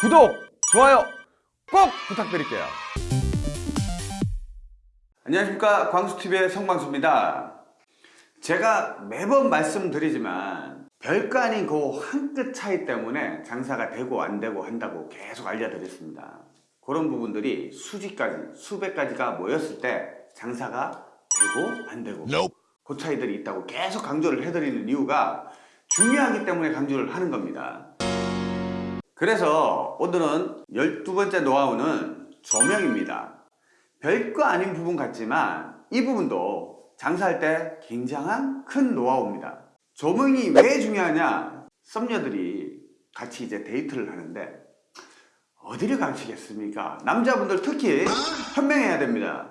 구독, 좋아요 꼭 부탁드릴게요. 안녕하십니까 광수TV의 성광수입니다. 제가 매번 말씀드리지만 별거 아닌 그 한 끗 차이 때문에 장사가 되고 안 되고 한다고 계속 알려드렸습니다. 그런 부분들이 수지까지 수백 가지가 모였을 때 장사가 되고 안 되고 그 차이들이 있다고 계속 강조를 해드리는 이유가 중요하기 때문에 강조를 하는 겁니다. 그래서 오늘은 12번째 노하우는 조명입니다. 별거 아닌 부분 같지만 이 부분도 장사할 때 굉장한 큰 노하우입니다. 조명이 왜 중요하냐? 썸녀들이 같이 이제 데이트를 하는데 어디를 가시겠습니까? 남자분들 특히 현명해야 됩니다.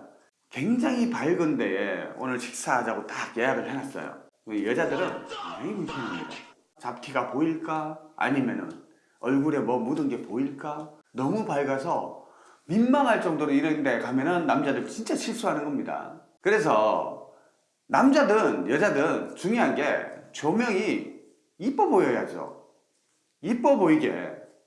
굉장히 밝은 데에 오늘 식사하자고 딱 예약을 해놨어요. 여자들은 굉장히 민감합니다. 잡티가 보일까? 아니면은 얼굴에 뭐 묻은 게 보일까? 너무 밝아서 민망할 정도로 이런 데 가면은 남자들 진짜 실수하는 겁니다. 그래서 남자든 여자든 중요한 게 조명이 이뻐 보여야죠. 이뻐 보이게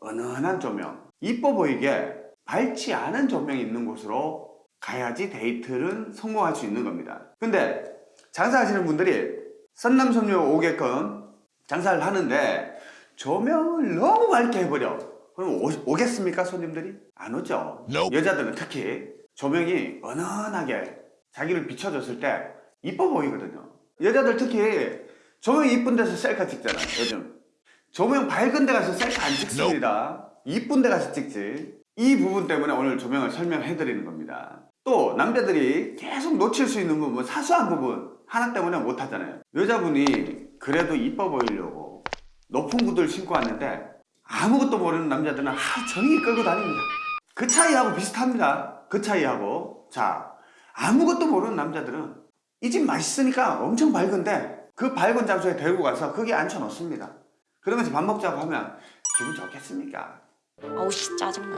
은은한 조명, 이뻐 보이게 밝지 않은 조명이 있는 곳으로 가야지 데이트는 성공할 수 있는 겁니다. 근데 장사하시는 분들이 선남선녀 오게끔 장사를 하는데 조명을 너무 밝게 해버려. 그럼 오, 겠습니까 손님들이? 안 오죠. 여자들은 특히 조명이 은은하게 자기를 비춰줬을 때 이뻐 보이거든요. 여자들 특히 조명이 이쁜 데서 셀카 찍잖아요. 요즘. 조명 밝은 데 가서 셀카 안 찍습니다. 이쁜 데 가서 찍지. 이 부분 때문에 오늘 조명을 설명해 드리는 겁니다. 또 남자들이 계속 놓칠 수 있는 부분, 사소한 부분 하나 때문에 못 하잖아요. 여자분이 그래도 이뻐 보이려고 높은 구두를 신고 왔는데 아무것도 모르는 남자들은 하루 종일 끌고 다닙니다. 그 차이하고 비슷합니다. 그 차이하고 자 아무것도 모르는 남자들은 이 집 맛있으니까 엄청 밝은데 그 밝은 장소에 데리고 가서 거기에 앉혀놓습니다. 그러면서 밥 먹자고 하면 기분 좋겠습니까? 어우 씨 짜증나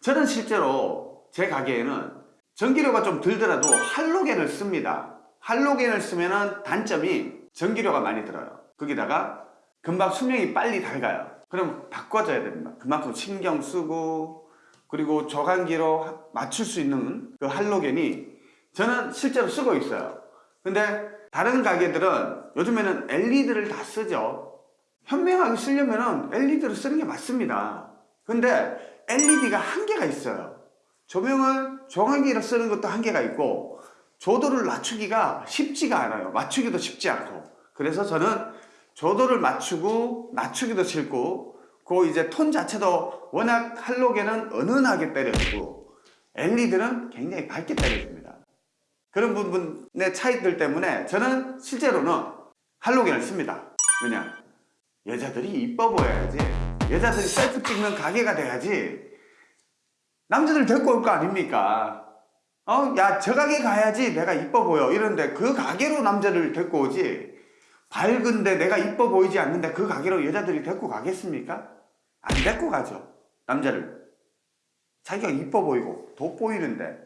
저는 실제로 제 가게에는 전기료가 좀 들더라도 할로겐을 씁니다. 할로겐을 쓰면 단점이 전기료가 많이 들어요. 거기다가 금방 수명이 빨리 닳아요. 그럼 바꿔줘야 됩니다. 그만큼 신경 쓰고 그리고 저간기로 맞출 수 있는 그 할로겐이 저는 실제로 쓰고 있어요. 근데 다른 가게들은 요즘에는 LED를 다 쓰죠. 현명하게 쓰려면 LED를 쓰는 게 맞습니다. 근데 LED가 한계가 있어요. 조명을 정하기로 쓰는 것도 한계가 있고 조도를 낮추기가 쉽지가 않아요. 맞추기도 쉽지 않고. 그래서 저는 조도를 맞추고 낮추기도 싫고 그 이제 톤 자체도 워낙 할로겐은 은은하게 때려주고 LED는 굉장히 밝게 때려줍니다. 그런 부분의 차이들 때문에 저는 실제로는 할로겐을 씁니다. 왜냐? 여자들이 이뻐 보여야지 여자들이 셀프 찍는 가게가 돼야지 남자들 데리고 올 거 아닙니까? 어? 야, 저 가게 가야지 내가 이뻐 보여. 이런데 그 가게로 남자를 데리고 오지. 밝은데 내가 이뻐 보이지 않는데 그 가게로 여자들이 데리고 가겠습니까? 안 데리고 가죠. 남자를. 자기가 이뻐 보이고 돋보이는데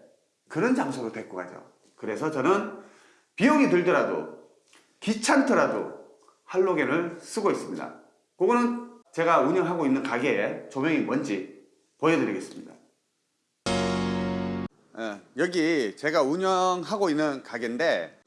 그런 장소로 데리고 가죠. 그래서 저는 비용이 들더라도 귀찮더라도 할로겐을 쓰고 있습니다. 그거는 제가 운영하고 있는 가게에 조명이 뭔지 보여드리겠습니다. 예, 여기 제가 운영하고 있는 가게인데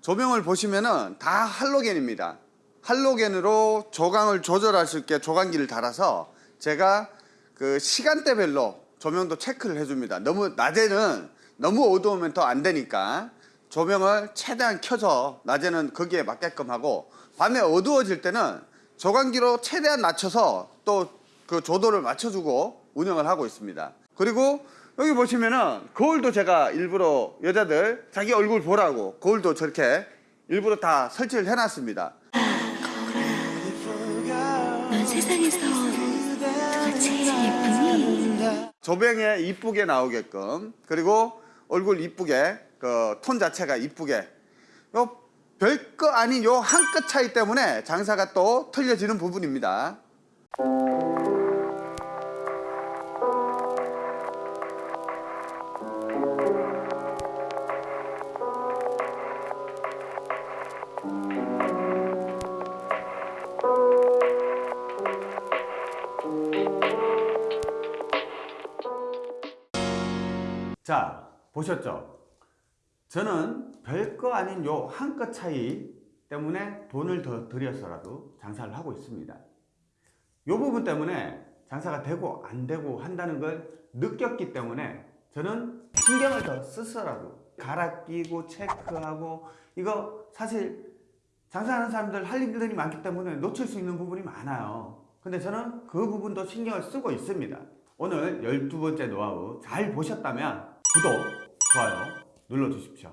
조명을 보시면은 다 할로겐입니다. 할로겐으로 조광을 조절할 수 있게 조광기를 달아서 제가 그 시간대별로 조명도 체크를 해줍니다. 너무 낮에는 너무 어두우면 더 안 되니까 조명을 최대한 켜서 낮에는 거기에 맞게끔 하고 밤에 어두워질 때는 조광기로 최대한 낮춰서 또 그 조도를 맞춰주고 운영을 하고 있습니다. 그리고 여기 보시면은 거울도 제가 일부러 여자들 자기 얼굴 보라고 거울도 저렇게 일부러 다 설치를 해놨습니다. 넌 세상에서 누가 제일 예쁘니? 조명에 이쁘게 나오게끔 그리고 얼굴 이쁘게 그 톤 자체가 이쁘게 요 별거 아닌 요 한 끗 차이 때문에 장사가 또 틀려지는 부분입니다. 자, 보셨죠? 저는 별거 아닌 요 한 끗 차이 때문에 돈을 더 들여서라도 장사를 하고 있습니다. 요 부분 때문에 장사가 되고 안 되고 한다는 걸 느꼈기 때문에 저는 신경을 더 쓰서라도 갈아 끼고 체크하고 이거 사실 장사하는 사람들 할 일들이 많기 때문에 놓칠 수 있는 부분이 많아요. 근데 저는 그 부분도 신경을 쓰고 있습니다. 오늘 12번째 노하우 잘 보셨다면 구독, 좋아요 눌러주십시오.